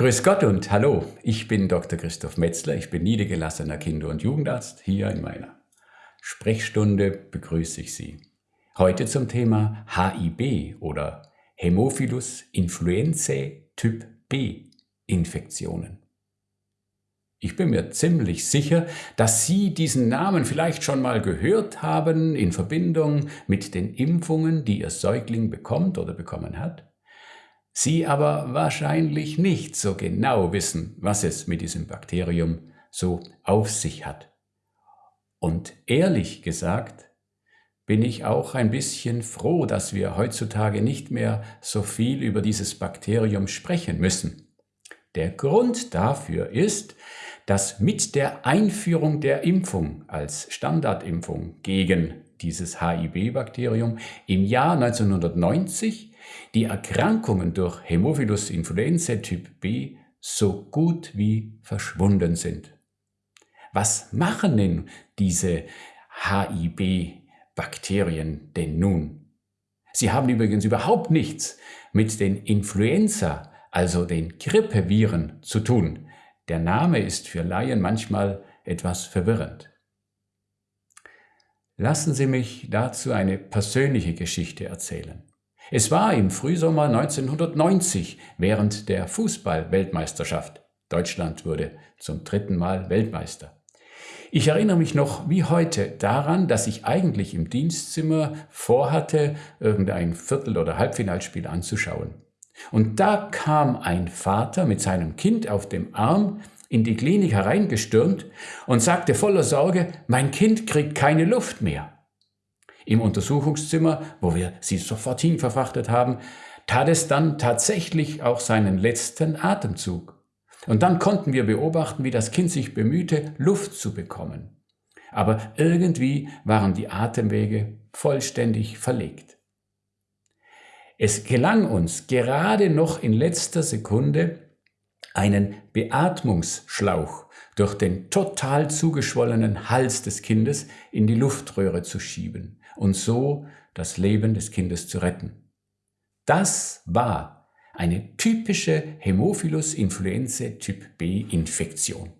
Grüß Gott und hallo, ich bin Dr. Christoph Metzler, ich bin niedergelassener Kinder- und Jugendarzt. Hier in meiner Sprechstunde begrüße ich Sie. Heute zum Thema HIB oder Hämophilus influenzae Typ B Infektionen. Ich bin mir ziemlich sicher, dass Sie diesen Namen vielleicht schon mal gehört haben in Verbindung mit den Impfungen, die Ihr Säugling bekommt oder bekommen hat. Sie aber wahrscheinlich nicht so genau wissen, was es mit diesem Bakterium so auf sich hat. Und ehrlich gesagt bin ich auch ein bisschen froh, dass wir heutzutage nicht mehr so viel über dieses Bakterium sprechen müssen. Der Grund dafür ist, dass mit der Einführung der Impfung als Standardimpfung gegen dieses HIB-Bakterium im Jahr 1990 die Erkrankungen durch Hämophilus influenzae Typ B so gut wie verschwunden sind. Was machen denn diese HIB-Bakterien denn nun? Sie haben übrigens überhaupt nichts mit den Influenza, also den Grippeviren, zu tun. Der Name ist für Laien manchmal etwas verwirrend. Lassen Sie mich dazu eine persönliche Geschichte erzählen. Es war im Frühsommer 1990 während der Fußball-Weltmeisterschaft. Deutschland wurde zum dritten Mal Weltmeister. Ich erinnere mich noch wie heute daran, dass ich eigentlich im Dienstzimmer vorhatte, irgendein Viertel- oder Halbfinalspiel anzuschauen. Und da kam ein Vater mit seinem Kind auf dem Arm in die Klinik hereingestürmt und sagte voller Sorge, mein Kind kriegt keine Luft mehr. Im Untersuchungszimmer, wo wir sie sofort hinverfrachtet haben, tat es dann tatsächlich auch seinen letzten Atemzug. Und dann konnten wir beobachten, wie das Kind sich bemühte, Luft zu bekommen. Aber irgendwie waren die Atemwege vollständig verlegt. Es gelang uns gerade noch in letzter Sekunde, einen Beatmungsschlauch durch den total zugeschwollenen Hals des Kindes in die Luftröhre zu schieben und so das Leben des Kindes zu retten. Das war eine typische Hämophilus influenzae Typ B Infektion.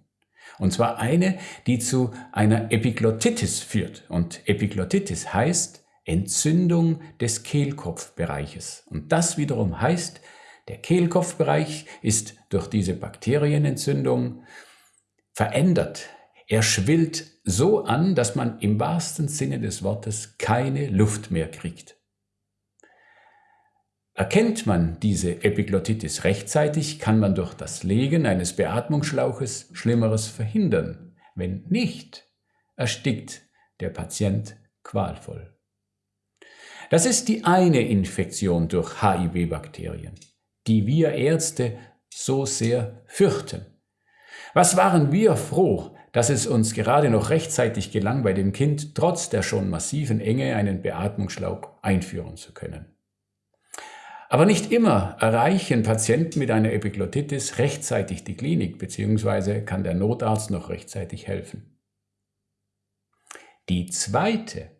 Und zwar eine, die zu einer Epiglottitis führt. Und Epiglottitis heißt Entzündung des Kehlkopfbereiches. Und das wiederum heißt, der Kehlkopfbereich ist durch diese Bakterienentzündung verändert. Er schwillt so an, dass man im wahrsten Sinne des Wortes keine Luft mehr kriegt. Erkennt man diese Epiglottitis rechtzeitig, kann man durch das Legen eines Beatmungsschlauches Schlimmeres verhindern. Wenn nicht, erstickt der Patient qualvoll. Das ist die eine Infektion durch HIV-Bakterien, die wir Ärzte so sehr fürchten. Was waren wir froh, dass es uns gerade noch rechtzeitig gelang, bei dem Kind trotz der schon massiven Enge einen Beatmungsschlauch einführen zu können. Aber nicht immer erreichen Patienten mit einer Epiglottitis rechtzeitig die Klinik, beziehungsweise kann der Notarzt noch rechtzeitig helfen. Die zweite,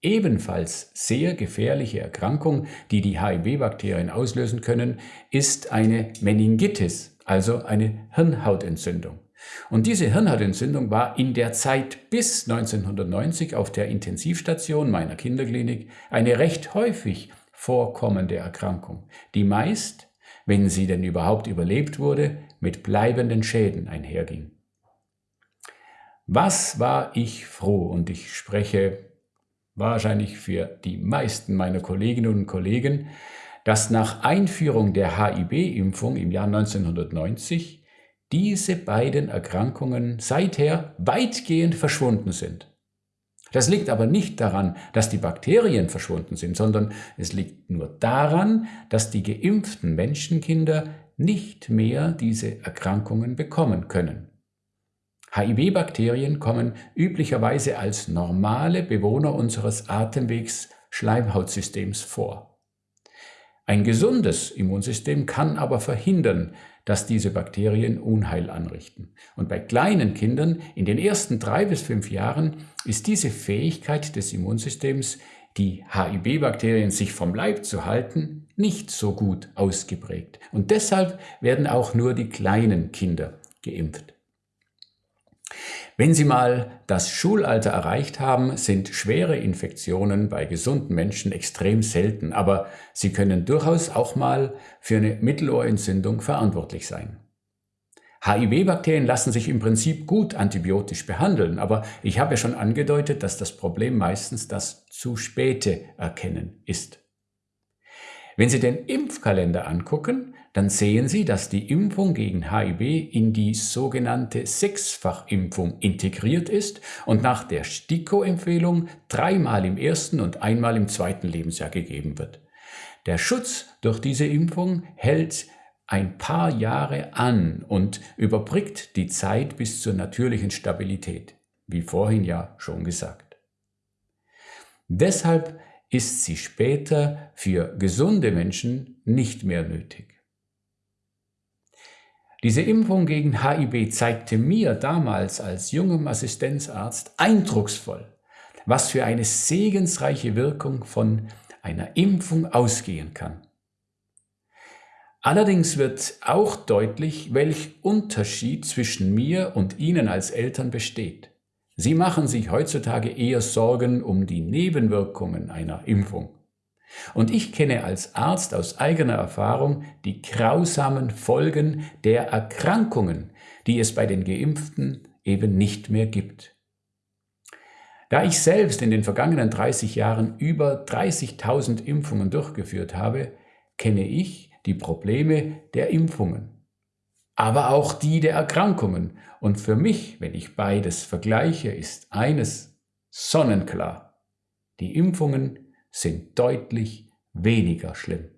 ebenfalls sehr gefährliche Erkrankung, die die HIV-Bakterien auslösen können, ist eine Meningitis, also eine Hirnhautentzündung. Und diese Hirnhautentzündung war in der Zeit bis 1990 auf der Intensivstation meiner Kinderklinik eine recht häufig vorkommende Erkrankung, die meist, wenn sie denn überhaupt überlebt wurde, mit bleibenden Schäden einherging. Was war ich froh, und ich spreche wahrscheinlich für die meisten meiner Kolleginnen und Kollegen, dass nach Einführung der HIB-Impfung im Jahr 1990 diese beiden Erkrankungen seither weitgehend verschwunden sind. Das liegt aber nicht daran, dass die Bakterien verschwunden sind, sondern es liegt nur daran, dass die geimpften Menschenkinder nicht mehr diese Erkrankungen bekommen können. HIV-Bakterien kommen üblicherweise als normale Bewohner unseres Atemwegs Schleimhautsystems vor. Ein gesundes Immunsystem kann aber verhindern, dass diese Bakterien Unheil anrichten. Und bei kleinen Kindern in den ersten drei bis fünf Jahren ist diese Fähigkeit des Immunsystems die HIB-Bakterien sich vom Leib zu halten, nicht so gut ausgeprägt. Und deshalb werden auch nur die kleinen Kinder geimpft. Wenn Sie mal das Schulalter erreicht haben, sind schwere Infektionen bei gesunden Menschen extrem selten, aber sie können durchaus auch mal für eine Mittelohrentzündung verantwortlich sein. HIV-Bakterien lassen sich im Prinzip gut antibiotisch behandeln, aber ich habe ja schon angedeutet, dass das Problem meistens das zu späte Erkennen ist. Wenn Sie den Impfkalender angucken, dann sehen Sie, dass die Impfung gegen HIV in die sogenannte Sechsfachimpfung integriert ist und nach der STIKO-Empfehlung dreimal im ersten und einmal im zweiten Lebensjahr gegeben wird. Der Schutz durch diese Impfung hält ein paar Jahre an und überbrückt die Zeit bis zur natürlichen Stabilität, wie vorhin ja schon gesagt. Deshalb ist sie später für gesunde Menschen nicht mehr nötig. Diese Impfung gegen HIB zeigte mir damals als jungem Assistenzarzt eindrucksvoll, was für eine segensreiche Wirkung von einer Impfung ausgehen kann. Allerdings wird auch deutlich, welch Unterschied zwischen mir und Ihnen als Eltern besteht. Sie machen sich heutzutage eher Sorgen um die Nebenwirkungen einer Impfung. Und ich kenne als Arzt aus eigener Erfahrung die grausamen Folgen der Erkrankungen, die es bei den Geimpften eben nicht mehr gibt. Da ich selbst in den vergangenen 30 Jahren über 30.000 Impfungen durchgeführt habe, kenne ich die Probleme der Impfungen, aber auch die der Erkrankungen. Und für mich, wenn ich beides vergleiche, ist eines sonnenklar. Die Impfungen sind deutlich weniger schlimm.